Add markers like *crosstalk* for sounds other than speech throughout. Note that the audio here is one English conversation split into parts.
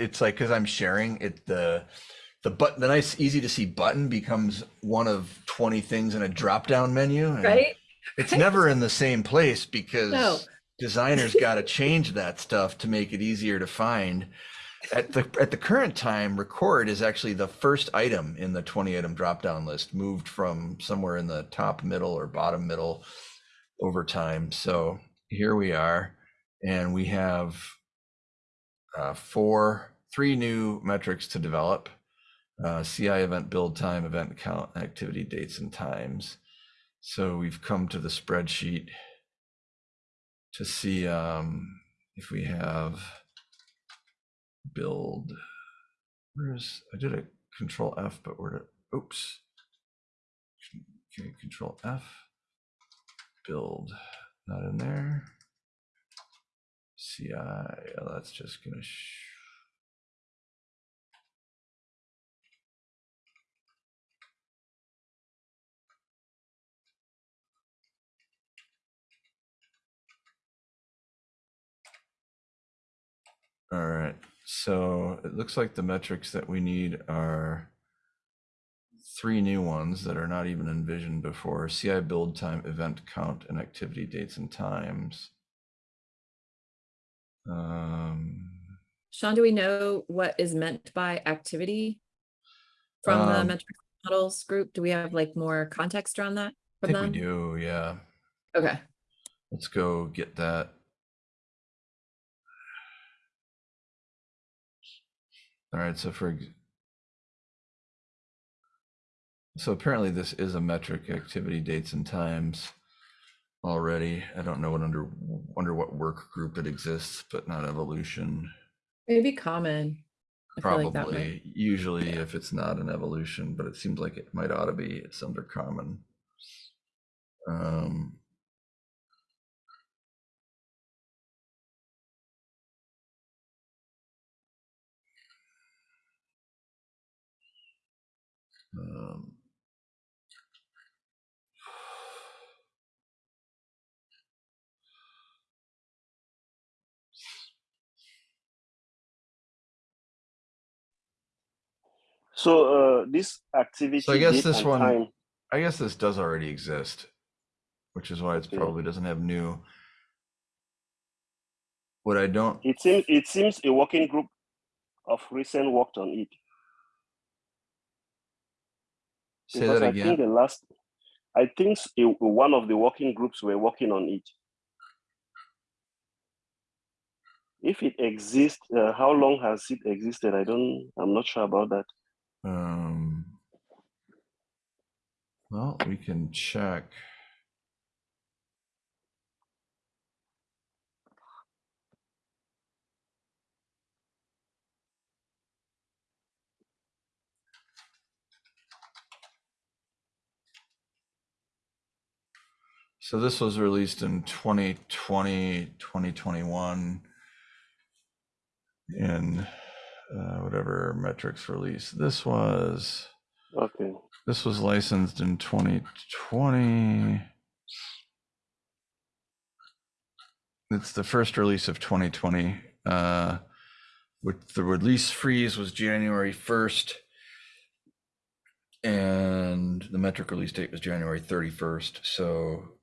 it's like because I'm sharing it the the button the nice easy to see button becomes one of 20 things in a drop down menu. and right? It's never in the same place because No. designers *laughs* got to change that stuff to make it easier to find. At the at the current time, record is actually the first item in the 20 item drop down list, moved from somewhere in the top middle or bottom middle over time. So here we are, and we have uh, four, three new metrics to develop. Uh, CI event build time, event count, activity dates and times. So we've come to the spreadsheet to see um, if we have build. Where's I did a control F, but where did oops. Okay, control F. Build, not in there. CI, oh, that's just gonna. All right, so it looks like the metrics that we need are three new ones that are not even envisioned before. CI build time, event count, and activity dates and times. Um, Sean, do we know what is meant by activity? From the Um, metric models group? Do we have like more context around that? I from think we them? do, yeah. Okay, Let's go get that. All right, so for so apparently this is a metric activity dates and times already. I don't know what under under what work group it exists, but not evolution. maybe common. I feel like might- Probably usually if it's not an evolution, but it seems like it might ought to be. It's under common. Um, um, So uh, this activity. So I guess this one- time, I guess this does already exist, which is why it's Okay. probably doesn't have new. What I don't, It seems it seems a working group of recent worked on it. Say because that I think the last, I think one of the working groups were working on it. If it exists, uh, how long has it existed? I don't. I'm not sure about that. Um, well, we can check. So this was released in 2020, 2021 in uh, whatever metrics release. This was Okay. This was licensed in 2020. It's the first release of 2020. Uh, with the release freeze was January 1st, and the metric release date was January 31st. So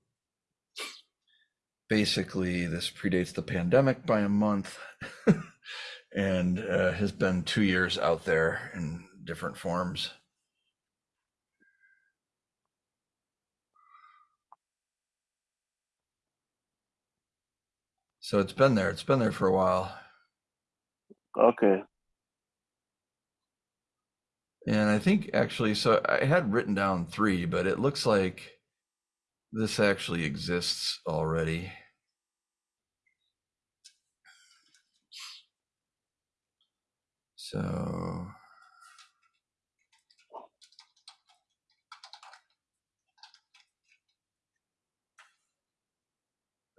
basically, this predates the pandemic by a month, *laughs* and uh, has been two years out there in different forms. So it's been there. It's been there for a while. Okay. And I think actually, so I had written down three, but it looks like this actually exists already. So.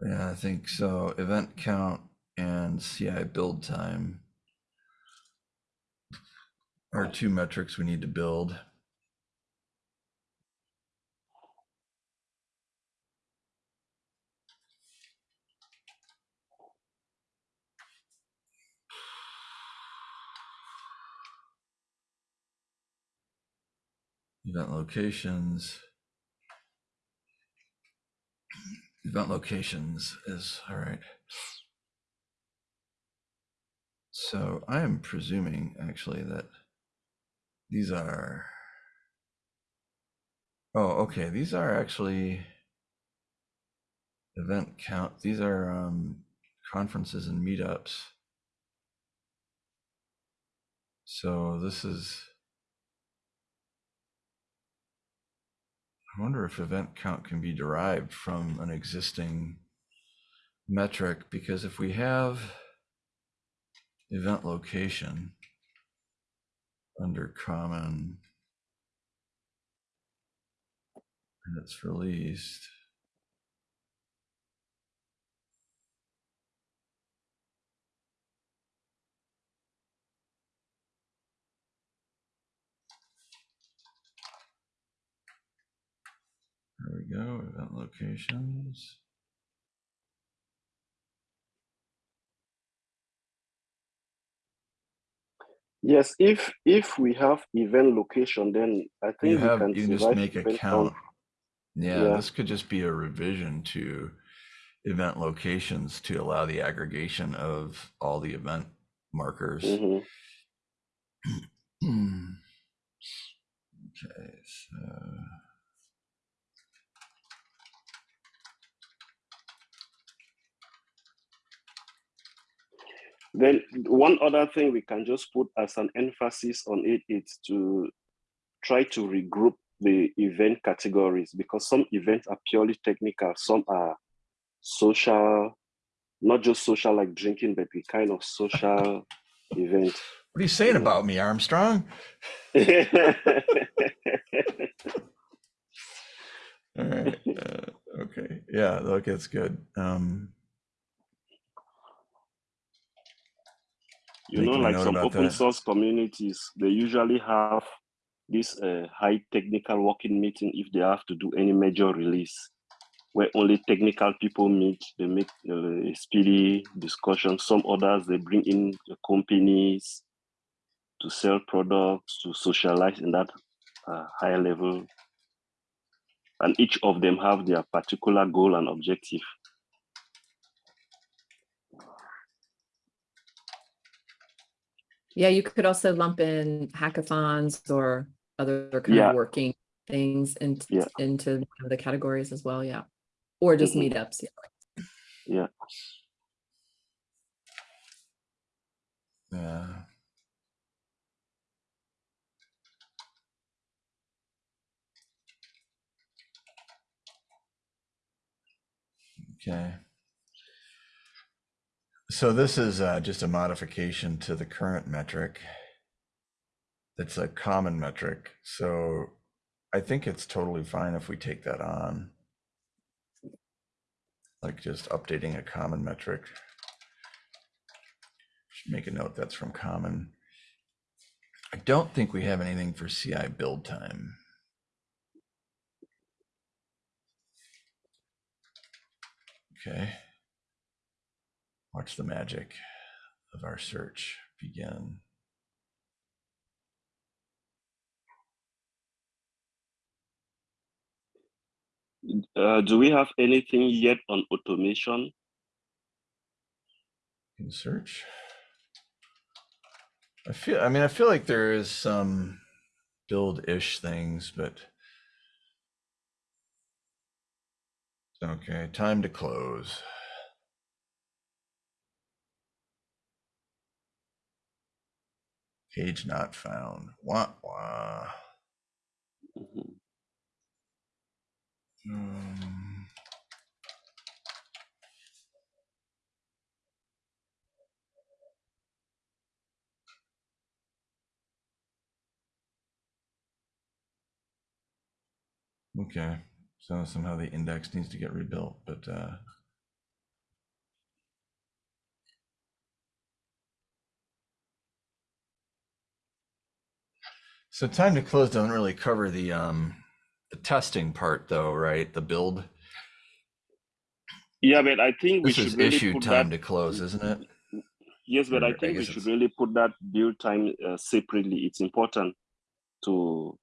Yeah, I think so. Event count and CI build time are two metrics we need to build. Event locations. Event locations is all right. So I am presuming actually that these are. Oh, okay. These are actually event count. These are um, conferences and meetups. So this is. I wonder if event count can be derived from an existing metric because if we have event location under common and it's released. There we go, event locations. Yes, if if we have event location, then I think You we have, can you can just make a count. Yeah, Yeah. this could just be a revision to event locations to allow the aggregation of all the event markers. Mhm. Hmm. *clears throat* Okay, so. Then one other thing we can just put as an emphasis on it is to try to regroup the event categories because some events are purely technical, some are social, not just social like drinking, but the kind of social *laughs* event. What are you saying about me, Armstrong? *laughs* All right. Uh, okay. Yeah, look, it's good. Um, you know, like some open that. source communities, they usually have this uh, high technical working meeting if they have to do any major release, where only technical people meet. They make uh, a speedy discussion. Some others they bring in the companies to sell products to socialize in that uh, high level, and each of them have their particular goal and objective. Yeah, you could also lump in hackathons or other kind Yeah. of working things into, Yeah. into one of the categories as well, yeah. Or just Mhm. meetups, yeah. Yeah. yeah. Okay. So this is uh, just a modification to the current metric. It's a common metric. So I think it's totally fine if we take that on. Like just updating a common metric. Should make a note that's from common. I don't think we have anything for CI build time. Okay. Watch the magic of our search begin. Uh, do we have anything yet on automation? in search. I feel, I mean, I feel like there is some build-ish things, but okay, time to close. Page not found. Wah, wah. Mhm. Um, Okay, so somehow the index needs to get rebuilt, but uh. So time to close doesn't really cover the um, the testing part though, right? The build. Yeah, but I think we This is should really issue put time that. to close, isn't it? Yes, but or I I think we should it's- really put that build time uh, separately. It's important to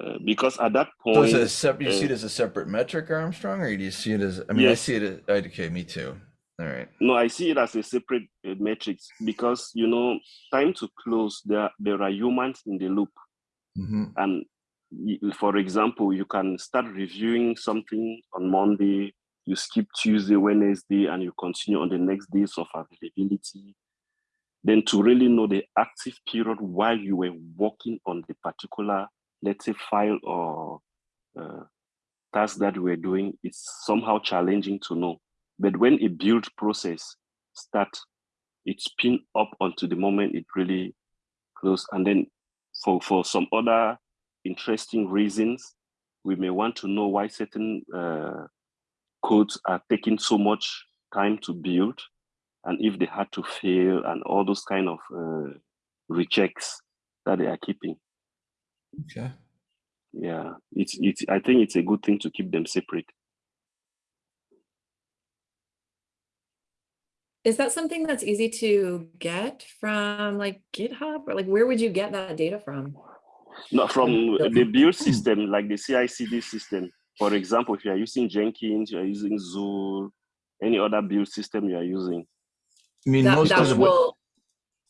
uh, because at that point, is it a sep- you see it uh, as a separate metric, Armstrong, or do you see it as? I mean, I see it. As, okay, me too. All right. no, I see it as a separate uh, metrics because you know, time to close. There, there are humans in the loop, hmm and for example, you can start reviewing something on Monday, you skip Tuesday, Wednesday, and you continue on the next days of availability. Then to really know the active period while you were working on the particular, let's say, file or uh, task that we were doing, it's somehow challenging to know. But when a build process starts, it spin up onto the moment it really close. And then for, for some other interesting reasons, we may want to know why certain uh, codes are taking so much time to build and if they had to fail and all those kind of uh, rechecks that they are keeping. Okay. Yeah, it's, it's, I think it's a good thing to keep them separate. Is that something that's easy to get from like GitHub or like where would you get that data from? Not from the build hmm. system, like the CI/CD system. For example, if you are using Jenkins, you are using Zuul, any other build system you are using. I mean, That, most that of the will,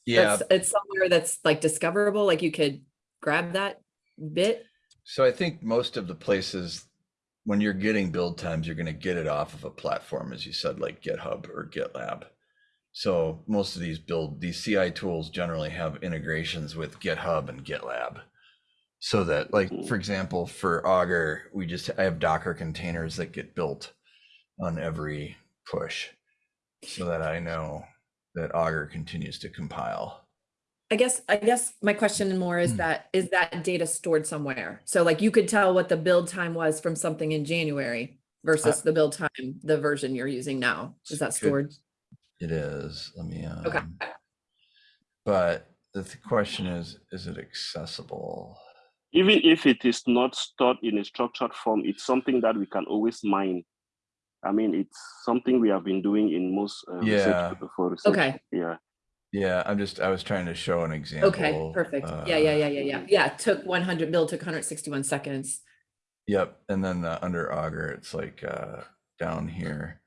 yeah. that's, it's somewhere that's like discoverable, like you could grab that bit. So I think most of the places, when you're getting build times, you're going to get it off of a platform, as you said, like GitHub or GitLab. So most of these build these CI tools generally have integrations with GitHub and GitLab. So that, like for example, for Augur, we just I have Docker containers that get built on every push, so that I know that Augur continues to compile. I guess, I guess my question more is Hmm. that, is that data stored somewhere? So like you could tell what the build time was from something in January versus the build time, the version you're using now. Is that stored? It is. Let me. Um, Okay. But the th- question is, is it accessible? Even if it is not stored in a structured form, it's something that we can always mine. I mean, it's something we have been doing in most uh, Yeah. research for research. Okay, Yeah. Yeah, I'm just, I was trying to show an example. okay, perfect. Yeah, yeah, uh, yeah, yeah, yeah. Yeah, it took one hundred, build took hundred sixty-one seconds. Yep, and then uh, under Augur, it's like uh, down here,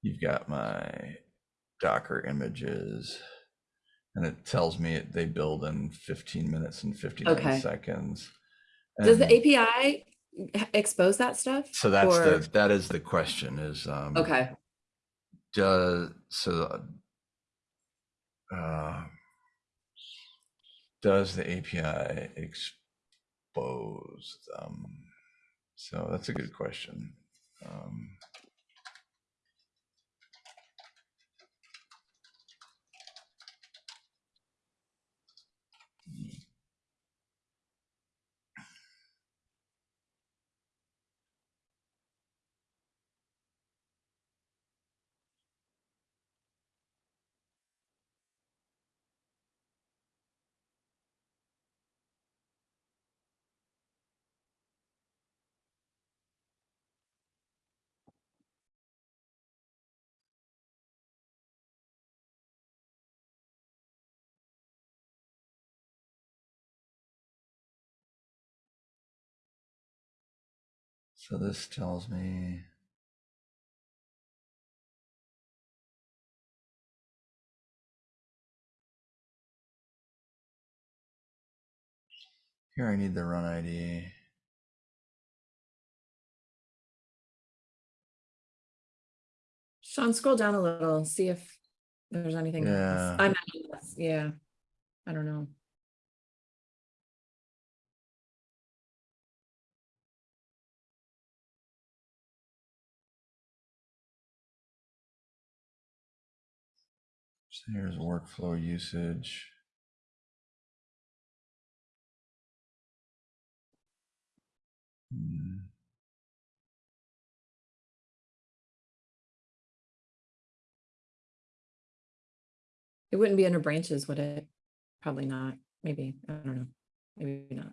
you've got my Docker images, and it tells me it- they build in 15 minutes and 59 Okay. seconds. Does the API expose that stuff? So that's Or- the that is the question is um, Okay, does so uh, does the API expose them? So that's a good question. Um, so this tells me here I need the run ID. Sean, scroll down a little, see if there's anything else. Yeah. I'm, yeah, I don't know. So here's workflow usage. Hmm. It wouldn't be under branches, would it? Probably not, maybe, I don't know, maybe not.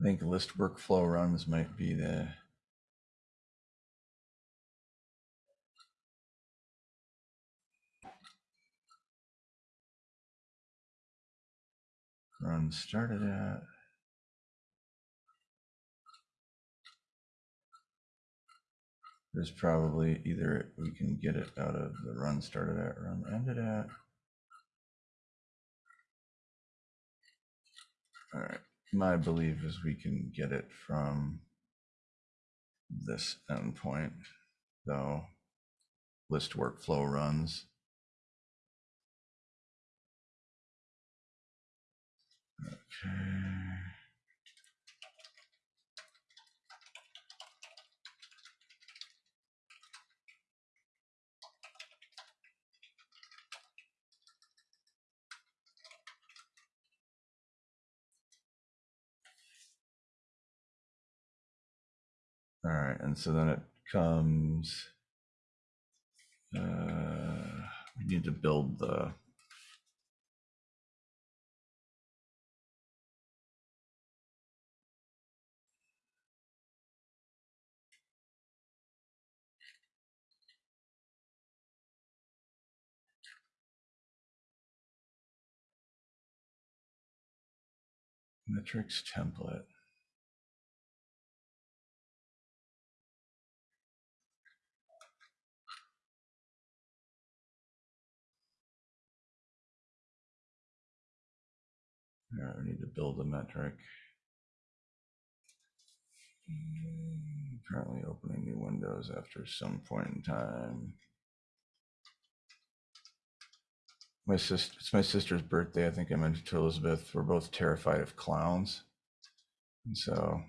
I think list workflow runs might be the. Run started at. There's probably either we can get it out of the run started at, run ended at. All right, my belief is we can get it from this endpoint, though. List workflow runs. Okay. All right, and so then it comes. Uh, we need to build the. Metrics template. All right, we need to build a metric. Mm, Currently opening new windows after some point in time. My sister, it's my sister's birthday. I think I mentioned to Elizabeth, we're both terrified of clowns. And so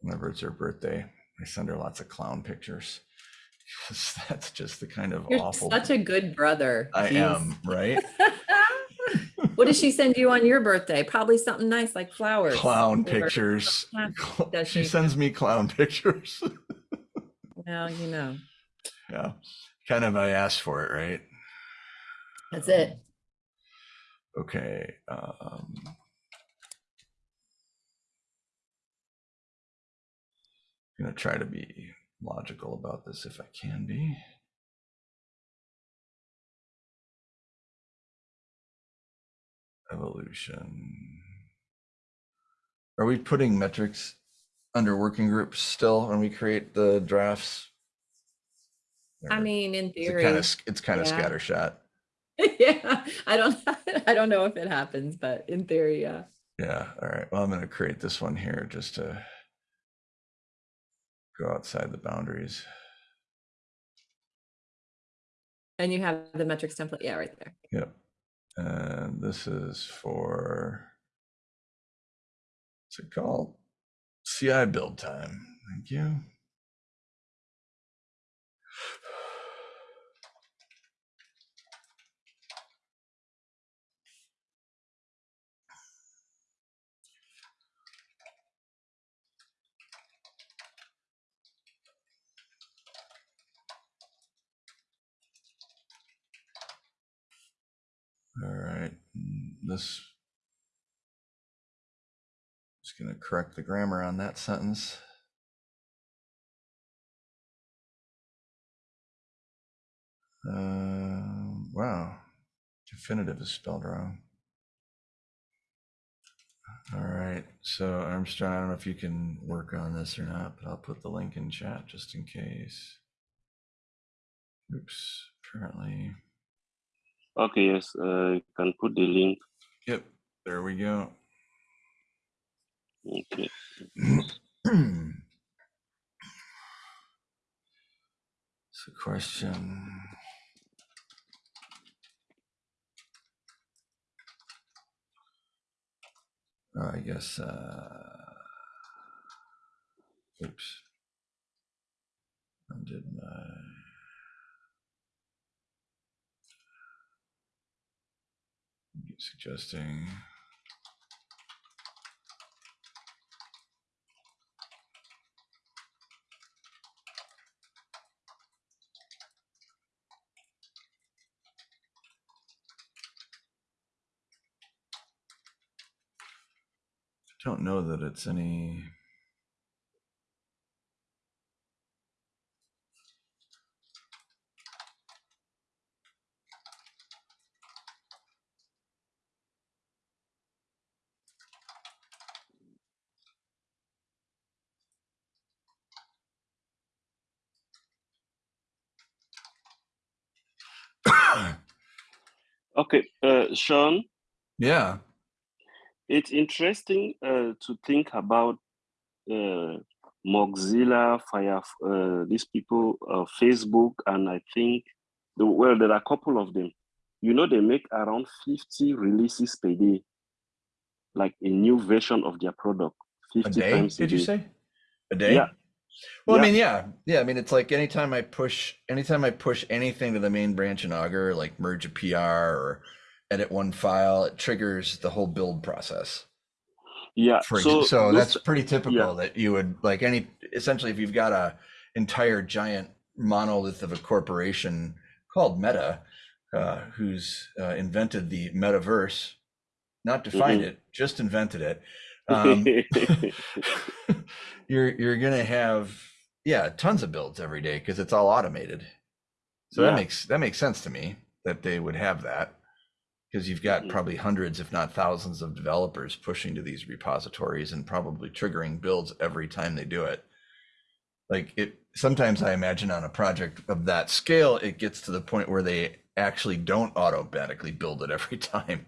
whenever it's her birthday, I send her lots of clown pictures. *laughs* 'Cause that's just the kind of You're awful. such a good brother. I Jeez. am, right? *laughs* What does she send you on your birthday? Probably something nice like flowers. Clown pictures. Does She she? sends me clown pictures. *laughs* Well, you know, Yeah, kind of I asked for it, right? that's it. Okay. Um, I'm gonna try to be logical about this if I can be. Evolution. Are we putting metrics under working groups still when we create the drafts? I mean, in is it theory, kind of it's kind of yeah. scattershot. *laughs* yeah. I don't, *laughs* I don't know if it happens, but in theory, yeah. Yeah, all right. Well, I'm gonna create this one here just to go outside the boundaries. And you have the metrics template, yeah, right there. Yep. And this is for what's it called? CI build time. Thank you. All right, this is going to correct the grammar on that sentence. Um, wow, definitive is spelled wrong. All right, so Armstrong, I don't know if you can work on this or not, but I'll put the link in chat just in case. Oops, apparently. Okay, yes, uh, you can put the link. Yep, there we go. Okay. *clears throat* So question. Oh, I guess, uh, oops. Undid my. Suggesting. Don't know that it's any. Okay, uh, Sean, Yeah. it's interesting uh, to think about uh, Mozilla, Fire, uh, these people, uh, Facebook, and I think, the, well, there are a couple of them. You know, they make around 50 releases per day, like a new version of their product. 50 A day, times a did you say? A day? Yeah. Well, I mean, yeah, yeah. I mean, it's like anytime I push, anytime I push anything to the main branch in Augur, like merge a PR or edit one file, it triggers the whole build process. Yeah. For so so, that's pretty typical that you would like any essentially if you've got a entire giant monolith of a corporation called Meta, uh, who's uh, invented the metaverse, not defined Mhm. it, just invented it. *laughs* Um, *laughs* you're you're gonna have yeah tons of builds every day because it's all automated. So that makes that makes sense to me that they would have that because you've got Mhm. probably hundreds, if not thousands, of developers pushing to these repositories and probably triggering builds every time they do it. Like it sometimes I imagine on a project of that scale, it gets to the point where they actually don't automatically build it every *laughs* time.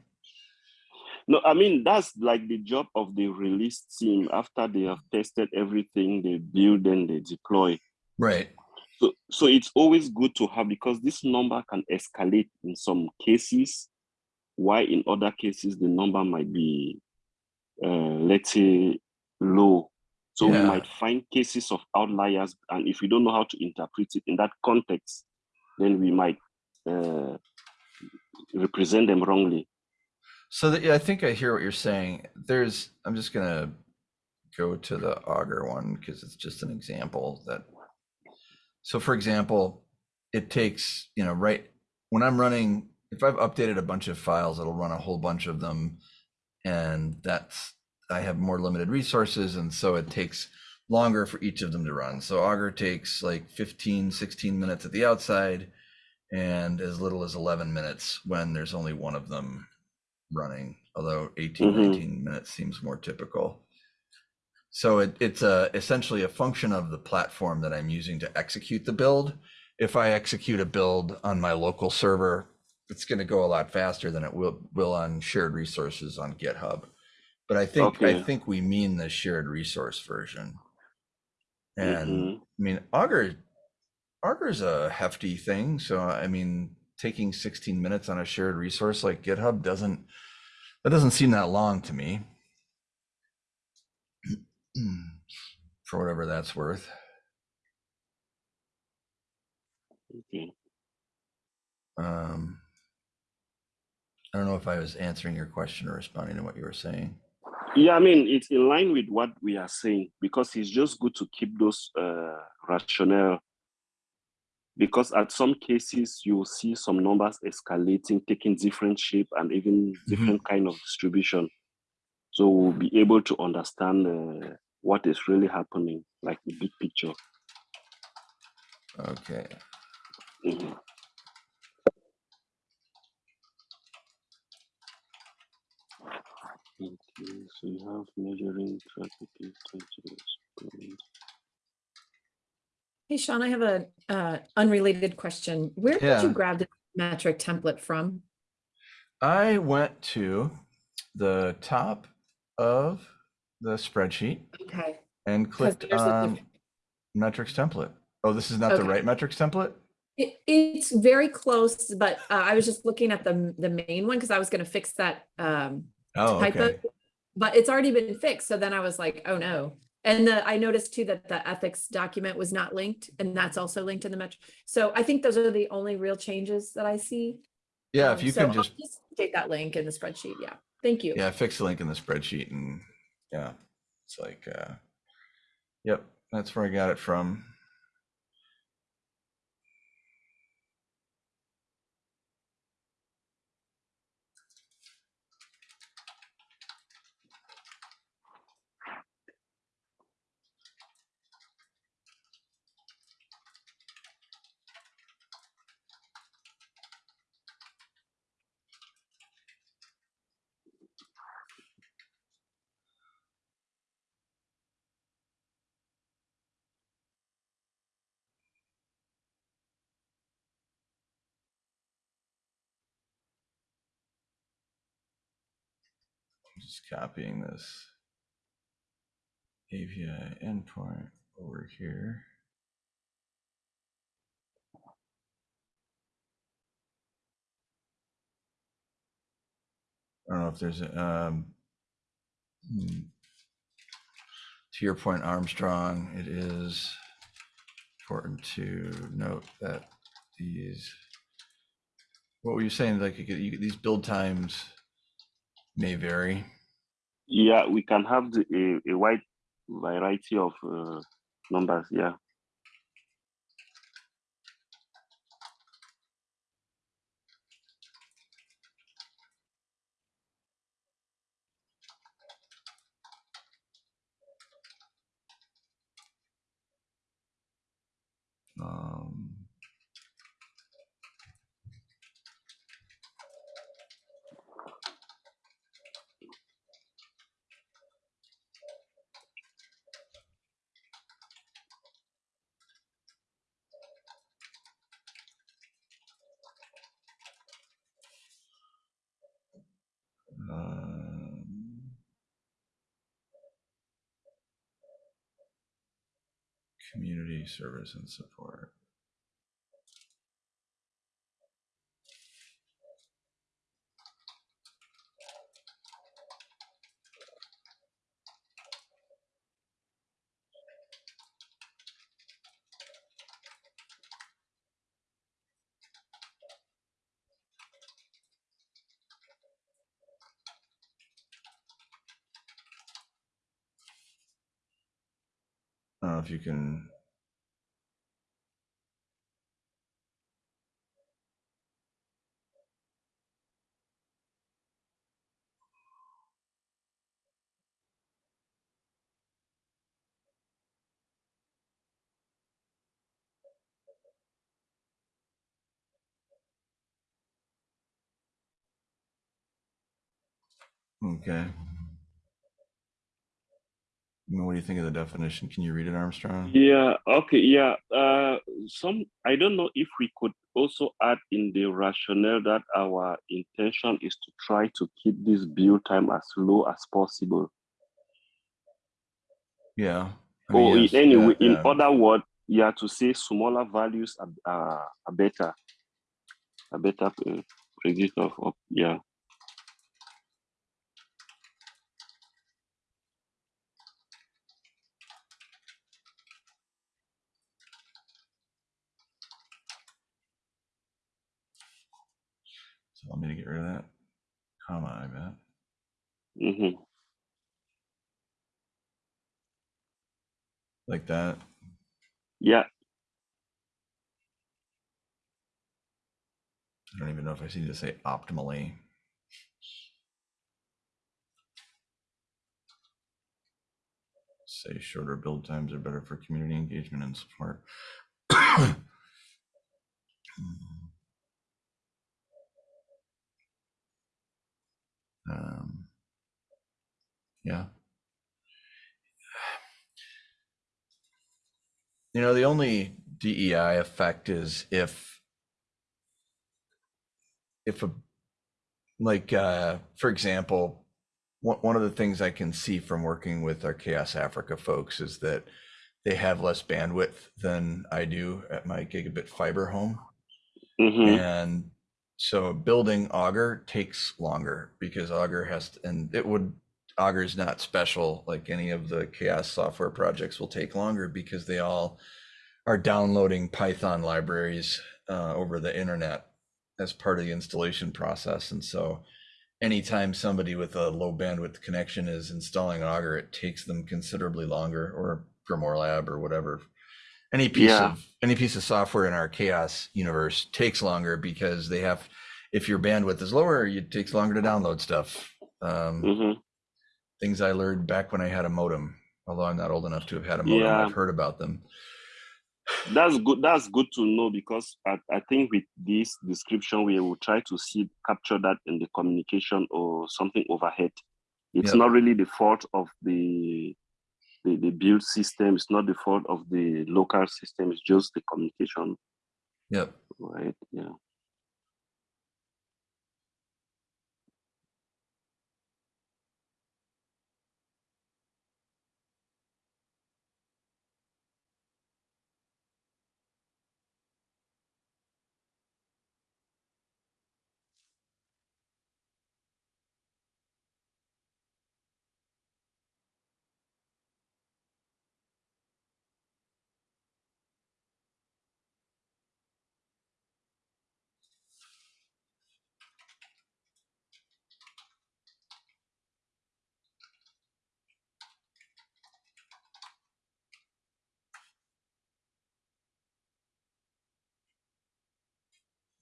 No, I mean that's like the job of the release team. After they have tested everything, they build and they deploy. Right. So, so it's always good to have because this number can escalate in some cases. Why in other cases the number might be, uh, let's say, low. So Yeah. we might find cases of outliers, and if we don't know how to interpret it in that context, then we might uh, represent them wrongly. So that, yeah, I think I hear what you're saying. There's, I'm just gonna go to the Augur one because it's just an example that. So for example, it takes, you know, right, when I'm running, if I've updated a bunch of files, it'll run a whole bunch of them. And that's, I have more limited resources and so it takes longer for each of them to run. So Augur takes like 15, 16 minutes at the outside and as little as 11 minutes when there's only one of them running, although 18, Mhm. 19 minutes seems more typical. So it, it's a, essentially a function of the platform that I'm using to execute the build. If I execute a build on my local server, it's going to go a lot faster than it will, will on shared resources on GitHub. But I think, I think we mean the shared resource version. And Mhm. I mean, Augur, Augur's a hefty thing. So, I mean, taking 16 minutes on a shared resource like GitHub doesn't, that doesn't seem that long to me. *clears throat* For whatever that's worth. Okay. Um, I don't know if I was answering your question or responding to what you were saying. Yeah, I mean, it's in line with what we are saying because it's just good to keep those uh, rationale. Because at some cases, you will see some numbers escalating, taking different shape and even different kind of distribution. So we'll be able to understand uh, what is really happening, like the big picture. Okay. Mhm. Okay, so you have measuring traffic intentions. Hey, Sean, I have a uh, unrelated question. Where did you grab the metric template from? I went to the top of the spreadsheet Okay. and clicked on metrics template. Oh, this is not the right metrics template? It, it's very close, but uh, I was just looking at the, the main one because I was going to fix that um, Oh, typo, okay. but it's already been fixed. So then I was like, oh no. And the, I noticed too that the ethics document was not linked and that's also linked in the metric. So I think those are the only real changes that I see. Yeah, Um, if you so can I'll just, Take that link in the spreadsheet. Yeah. Thank you. yeah, fix the link in the spreadsheet and yeah, it's like, uh, yep, that's where I got it from. Just copying this API endpoint over here. I don't know if there's a, um, hmm. to your point, Armstrong, it is important to note that these, what were you saying? Like you could, you, could- these build times may vary. Yeah, we can have the, a, a wide variety of uh, numbers. Yeah. Um, community service and support. If you can. Okay. What do you think of the definition? Can you read it, Armstrong? Yeah. Okay. Yeah. Uh, some I don't know if we could also add in the rationale that our intention is to try to keep this build time as low as possible. Yeah. I mean, Or in yes, any yeah, way, in yeah. other words, yeah, to say smaller values are, are, are better, a better uh, predictor of, of yeah. Let me to get rid of that comma, I bet. Mm-hmm. Like that. Yeah. I don't even know if I need to say optimally. Say shorter build times are better for community engagement and support. *coughs* Um, yeah. You know, the only DEI effect is if if a like uh for example, one one of the things I can see from working with our CHAOSS Africa folks is that they have less bandwidth than I do at my gigabit fiber home. hmm And so building Augur takes longer because Augur has, to, and it would, Augur is not special like any of the CHAOSS software projects will take longer because they all are downloading Python libraries uh, over the internet as part of the installation process. And so anytime somebody with a low bandwidth connection is installing Augur, it takes them considerably longer or Grimoire Lab or whatever any piece Yeah. of any piece of software in our CHAOSS universe takes longer because they have if your bandwidth is lower it takes longer to download stuff um, hmm things i learned back when i had a modem although i'm not old enough to have had a modem Yeah. i've heard about them That's good. That's good to know because I, I think with this description we will try to see capture that in the communication or something overhead. It's Yep. not really the fault of the, the the build system. It's not the fault of the local system. It's just the communication, yep right? Yeah.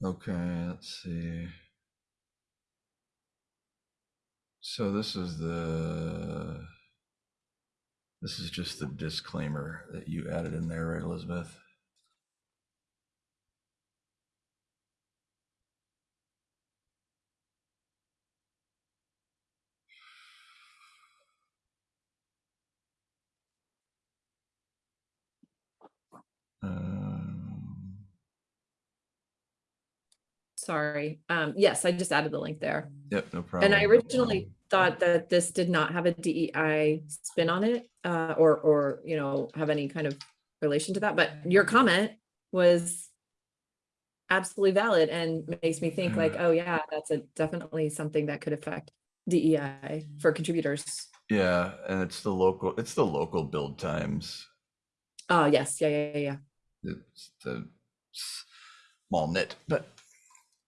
Okay, let's see. So this is the, this is just the disclaimer that you added in there, right, Elizabeth? Um, Sorry. Um, yes, I just added the link there. Yep, no problem. And I originally thought that this did not have a DEI spin on it, uh, or, or, you know, have any kind of relation to that, but your comment was absolutely valid and makes me think like, oh yeah, that's a definitely something that could affect DEI for contributors. Yeah, and it's the local, it's the local build times. Oh, yes, yeah, yeah, yeah, yeah. It's the small nit, but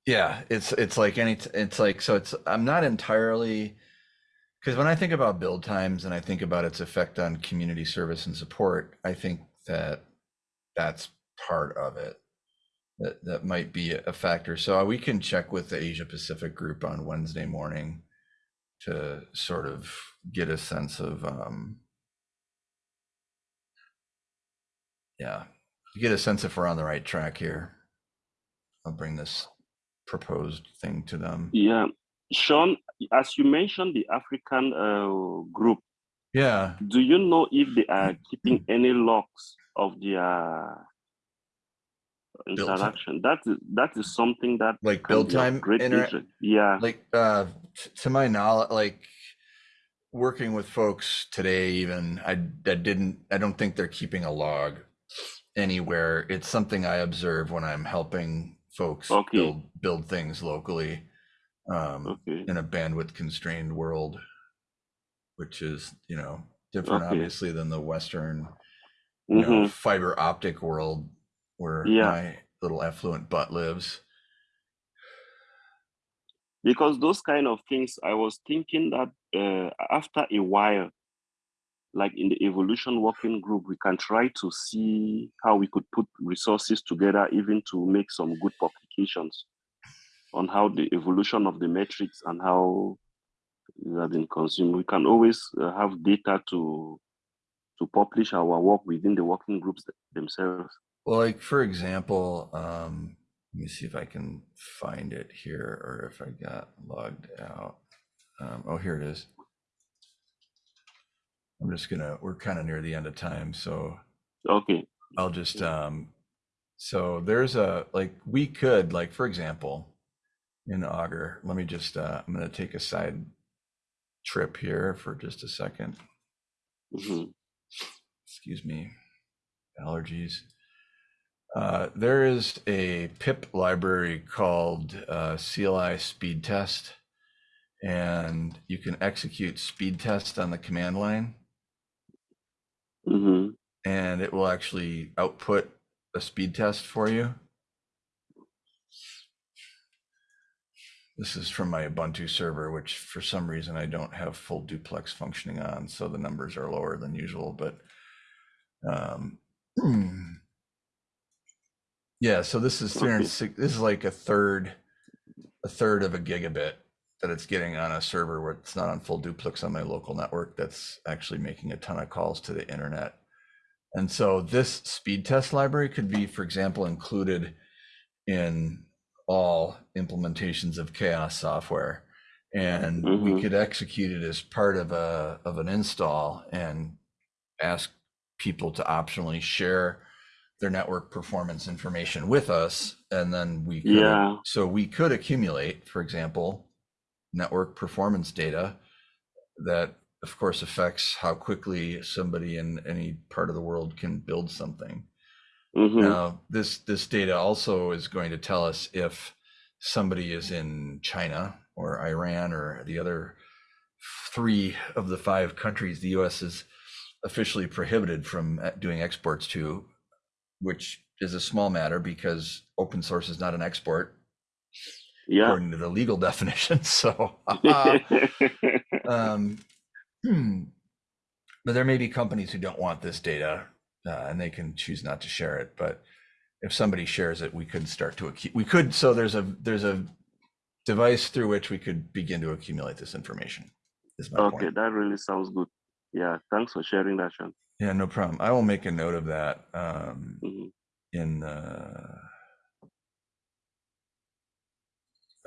yeah, it's it's like any it's like so it's I'm not entirely because when I think about build times and I think about its effect on community service and support, I think that that's part of it. That that might be a factor. So we can check with the Asia Pacific group on Wednesday morning to sort of get a sense of um yeah, get a sense if we're on the right track here. I'll bring this proposed thing to them. Yeah, Sean, as you mentioned the African uh, group, Yeah, do you know if they are keeping any logs of their interaction? That is that is something that like build time, great interest. Yeah. like uh to my knowledge like working with folks today even i i didn't i don't think they're keeping a log anywhere it's something i observe when i'm helping folks Okay. build build things locally um Okay. in a bandwidth constrained world which is you know different Okay. obviously than the western you know, Mhm. fiber optic world where Yeah. my little affluent butt lives because those kind of things i was thinking that uh, after a while like in the evolution working group we can try to see how we could put resources together even to make some good publications on how the evolution of the metrics and how it been consumed we can always uh, have data to to publish our work within the working groups themselves Well, like for example, um, let me see if I can find it here or if I got logged out. Um, oh, here it is. I'm just gonna, we're kind of near the end of time, so okay I'll just, um, so there's a, like, we could, like, for example, in Augur, let me just, uh, I'm gonna take a side trip here for just a second. Mhm. excuse me, allergies. Uh, there is a pip library called uh, CLI speed test, and you can execute speed test on the command line, Mhm. and it will actually output a speed test for you. This is from my Ubuntu server, which for some reason I don't have full duplex functioning on, so the numbers are lower than usual, but um, *clears throat* yeah, so this is 306, this is like a third, a third of a gigabit that it's getting on a server where it's not on full duplex on my local network that's actually making a ton of calls to the internet. And so this speed test library could be, for example, included in all implementations of CHAOSS software. And we Mhm. could execute it as part of a of an install and ask people to optionally share their network performance information with us. And then we could Yeah. so we could accumulate, for example, network performance data that of course affects how quickly somebody in any part of the world can build something. Mhm. Now, this this data also is going to tell us if somebody is in China or Iran or the other three of the five countries the U.S. is officially prohibited from uh, doing exports to, which is a small matter because open source is not an export yeah according to the legal *laughs* definition. So, *laughs* um, hmm. but there may be companies who don't want this data uh, and they can choose not to share it. But if somebody shares it, we could start to, accu- we could, so there's a, there's a device through which we could begin to accumulate this information. Is my Okay, point. that really sounds good. Yeah, thanks for sharing that, Sean. Yeah, no problem. I will make a note of that um, Mhm. in, uh,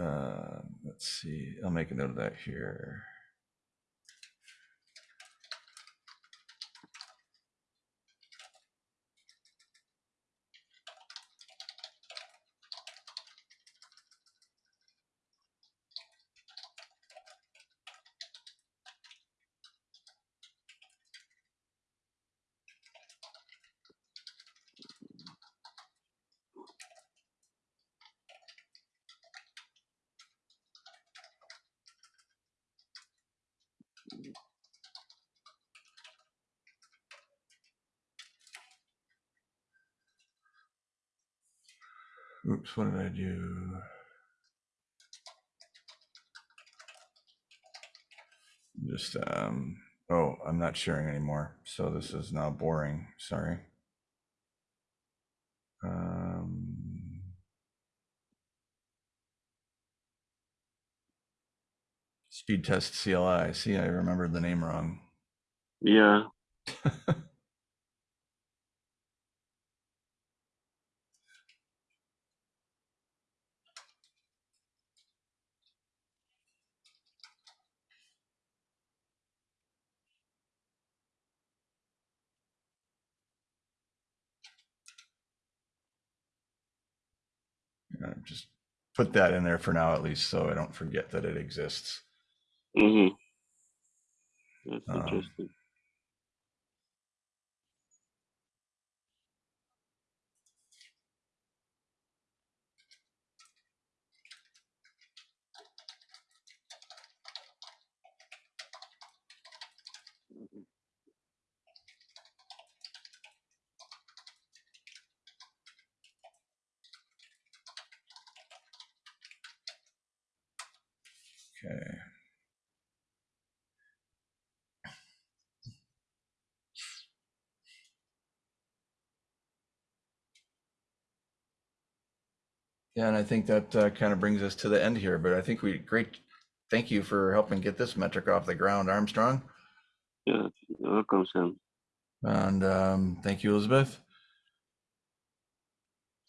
uh, let's see, I'll make a note of that here. Oops, what did I do? Just, um, oh, I'm not sharing anymore. So this is now boring. Sorry. Um, speed test CLI. See, I remembered the name wrong. Yeah, *laughs* Uh, just put that in there for now, at least, so I don't forget that it exists. mm-hmm. That's Um, interesting. Yeah, and I think that uh, kind of brings us to the end here, but I think we, great, thank you for helping get this metric off the ground, Armstrong. Yeah, you're welcome, Sam. And um, thank you, Elizabeth.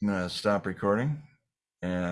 I'm gonna stop recording and